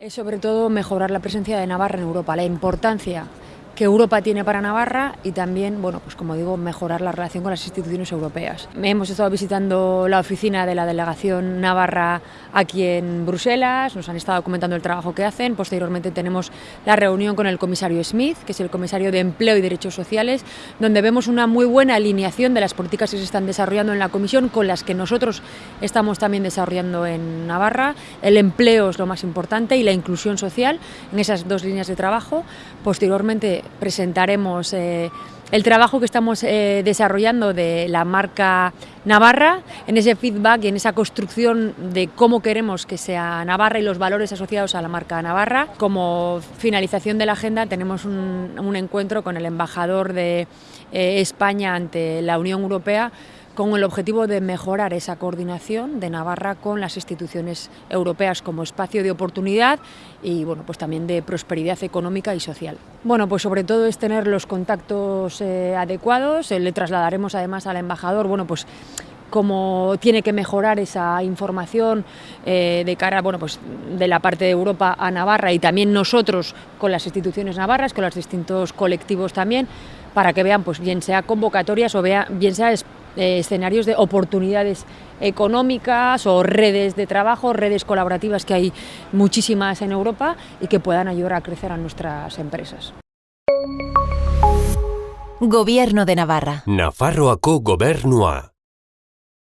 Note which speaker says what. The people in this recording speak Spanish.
Speaker 1: Es sobre todo mejorar la presencia de Navarra en Europa, la importancia que Europa tiene para Navarra y también, bueno, pues como digo, mejorar la relación con las instituciones europeas. Hemos estado visitando la oficina de la delegación Navarra aquí en Bruselas, nos han estado comentando el trabajo que hacen, posteriormente tenemos la reunión con el comisario Smith, que es el comisario de Empleo y Derechos Sociales, donde vemos una muy buena alineación de las políticas que se están desarrollando en la comisión con las que nosotros estamos también desarrollando en Navarra. El empleo es lo más importante y la inclusión social en esas dos líneas de trabajo. Posteriormente presentaremos eh, el trabajo que estamos eh, desarrollando de la marca Navarra, en ese feedback y en esa construcción de cómo queremos que sea Navarra y los valores asociados a la marca Navarra. Como finalización de la agenda tenemos un, encuentro con el embajador de eh, España ante la Unión Europea con el objetivo de mejorar esa coordinación de Navarra con las instituciones europeas como espacio de oportunidad y bueno, pues también de prosperidad económica y social. Bueno, pues sobre todo es tener los contactos eh, adecuados, eh, le trasladaremos además al embajador, bueno, pues cómo tiene que mejorar esa información eh, de cara bueno, pues de la parte de Europa a Navarra y también nosotros con las instituciones navarras, con los distintos colectivos también, para que vean, pues bien sea convocatorias o bien sea eh, escenarios de oportunidades económicas o redes de trabajo, redes colaborativas que hay muchísimas en Europa y que puedan ayudar a crecer a nuestras empresas.
Speaker 2: Gobierno de Navarra.
Speaker 3: Nafarroako gobernua.